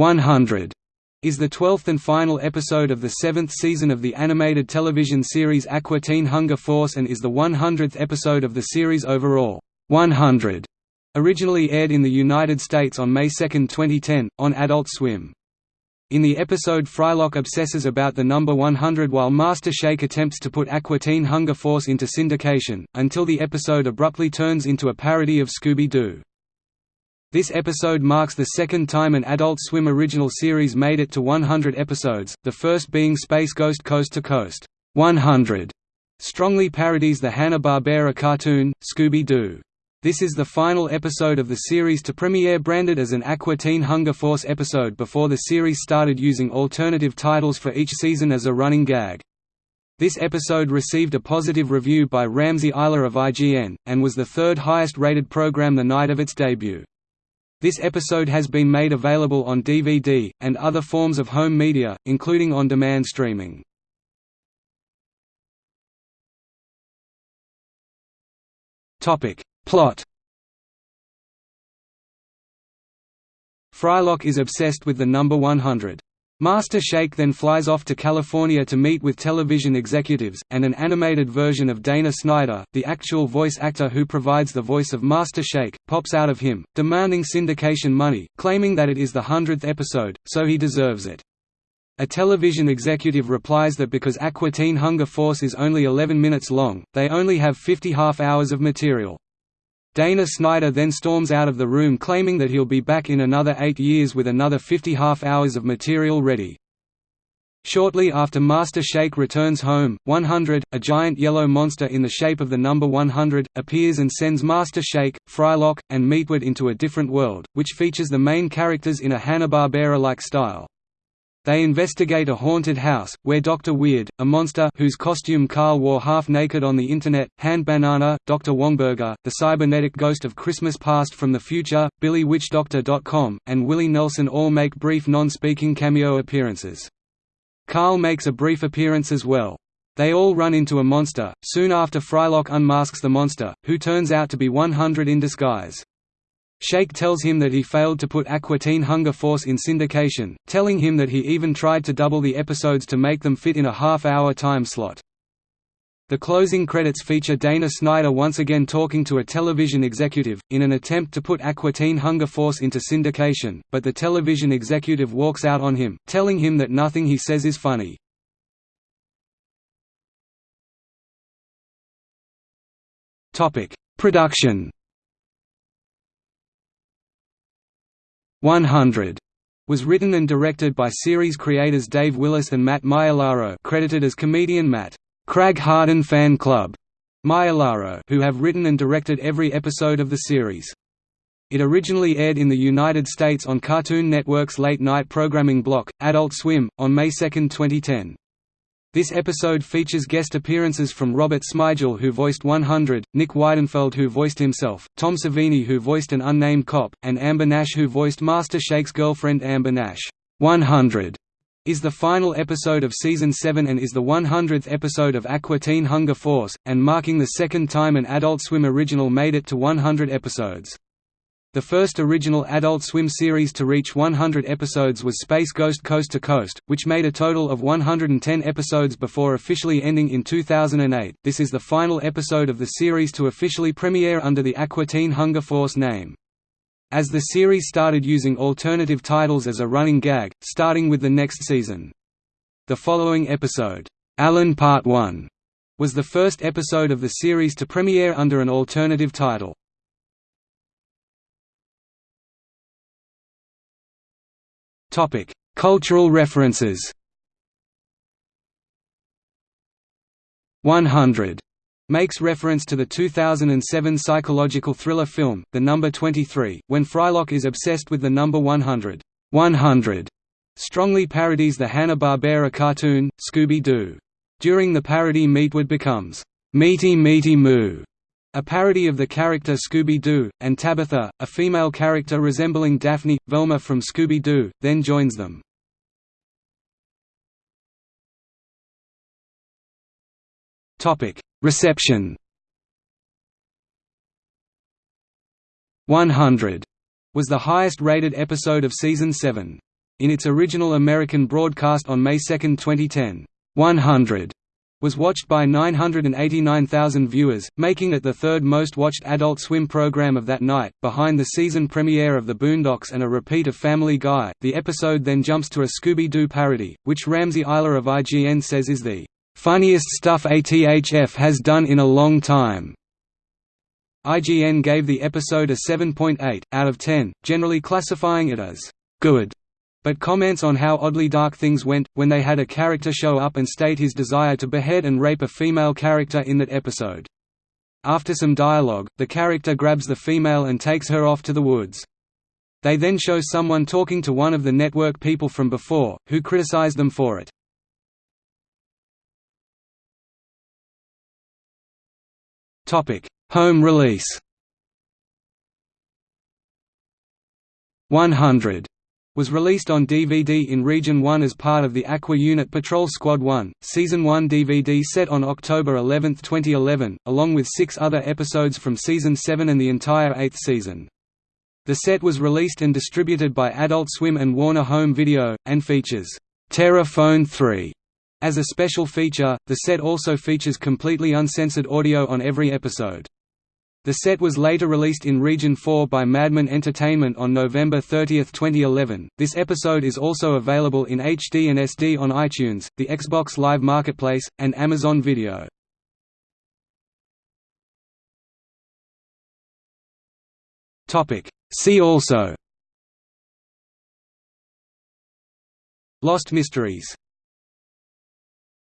100 is the twelfth and final episode of the seventh season of the animated television series Aqua Teen Hunger Force and is the 100th episode of the series overall. 100 originally aired in the United States on May 2, 2010, on Adult Swim. In the episode Frylock obsesses about the number 100 while Master Shake attempts to put Aqua Teen Hunger Force into syndication, until the episode abruptly turns into a parody of Scooby-Doo. This episode marks the second time an Adult Swim original series made it to 100 episodes, the first being Space Ghost Coast to Coast 100, strongly parodies the Hanna-Barbera cartoon, Scooby-Doo. This is the final episode of the series to premiere branded as an Aqua Teen Hunger Force episode before the series started using alternative titles for each season as a running gag. This episode received a positive review by Ramsey Isler of IGN, and was the third highest rated program the night of its debut. This episode has been made available on DVD, and other forms of home media, including on-demand streaming. Plot Frylock is obsessed with the number 100. Master Shake then flies off to California to meet with television executives, and an animated version of Dana Snyder, the actual voice actor who provides the voice of Master Shake, pops out of him, demanding syndication money, claiming that it is the hundredth episode, so he deserves it. A television executive replies that because Aqua Teen Hunger Force is only 11 minutes long, they only have 50 half-hours of material. Dana Snyder then storms out of the room claiming that he'll be back in another eight years with another 50 half-hours of material ready. Shortly after Master Shake returns home, 100, a giant yellow monster in the shape of the number 100, appears and sends Master Shake, Frylock, and Meatwad into a different world, which features the main characters in a Hanna-Barbera-like style. They investigate a haunted house, where Dr. Weird, a monster whose costume Carl wore half-naked on the Internet, Hand Banana, Dr. Wongburger, the cybernetic ghost of Christmas past from the future, Billy Witchdoctor.com, and Willie Nelson all make brief non-speaking cameo appearances. Carl makes a brief appearance as well. They all run into a monster, soon after Frylock unmasks the monster, who turns out to be 100 in disguise. Shake tells him that he failed to put Aqua Teen Hunger Force in syndication, telling him that he even tried to double the episodes to make them fit in a half-hour time slot. The closing credits feature Dana Snyder once again talking to a television executive, in an attempt to put Aqua Teen Hunger Force into syndication, but the television executive walks out on him, telling him that nothing he says is funny. Production 100 was written and directed by series creators Dave Willis and Matt Maiellaro credited as comedian Matt Crag Harden Fan Club Maiellaro who have written and directed every episode of the series. It originally aired in the United States on Cartoon Network's late-night programming block, Adult Swim, on May 2, 2010. This episode features guest appearances from Robert Smigel who voiced 100, Nick Weidenfeld who voiced himself, Tom Savini who voiced an unnamed cop, and Amber Nash who voiced Master Shake's girlfriend Amber Nash. 100 is the final episode of Season 7 and is the 100th episode of Aqua Teen Hunger Force, and marking the second time an Adult Swim original made it to 100 episodes. The first original Adult Swim series to reach 100 episodes was Space Ghost Coast to Coast, which made a total of 110 episodes before officially ending in 2008. This is the final episode of the series to officially premiere under the Aqua Teen Hunger Force name. As the series started using alternative titles as a running gag, starting with the next season. The following episode, Alan Part 1, was the first episode of the series to premiere under an alternative title. Topic: Cultural references. 100 makes reference to the 2007 psychological thriller film, The Number 23, when Frylock is obsessed with the number 100. 100 strongly parodies the Hanna-Barbera cartoon, Scooby-Doo. During the parody Meatwad becomes, "'Meaty Meaty Moo' A parody of the character Scooby-Doo, and Tabitha, a female character resembling Daphne, Velma from Scooby-Doo, then joins them. Reception 100 was the highest rated episode of Season 7. In its original American broadcast on May 2, 2010, 100 was watched by 989,000 viewers, making it the third most watched Adult Swim program of that night, behind the season premiere of The Boondocks and a repeat of Family Guy. The episode then jumps to a Scooby Doo parody, which Ramsey Isler of IGN says is the funniest stuff ATHF has done in a long time. IGN gave the episode a 7.8 out of 10, generally classifying it as good but comments on how oddly dark things went, when they had a character show up and state his desire to behead and rape a female character in that episode. After some dialogue, the character grabs the female and takes her off to the woods. They then show someone talking to one of the network people from before, who criticize them for it. Home release 100 was released on DVD in Region 1 as part of the Aqua Unit Patrol Squad 1, Season 1 DVD set on October 11, 2011, along with six other episodes from Season 7 and the entire eighth season. The set was released and distributed by Adult Swim and Warner Home Video, and features Terror Phone 3 as a special feature. The set also features completely uncensored audio on every episode. The set was later released in Region 4 by Madman Entertainment on November 30, 2011. This episode is also available in HD and SD on iTunes, the Xbox Live Marketplace, and Amazon Video. Topic: See also Lost Mysteries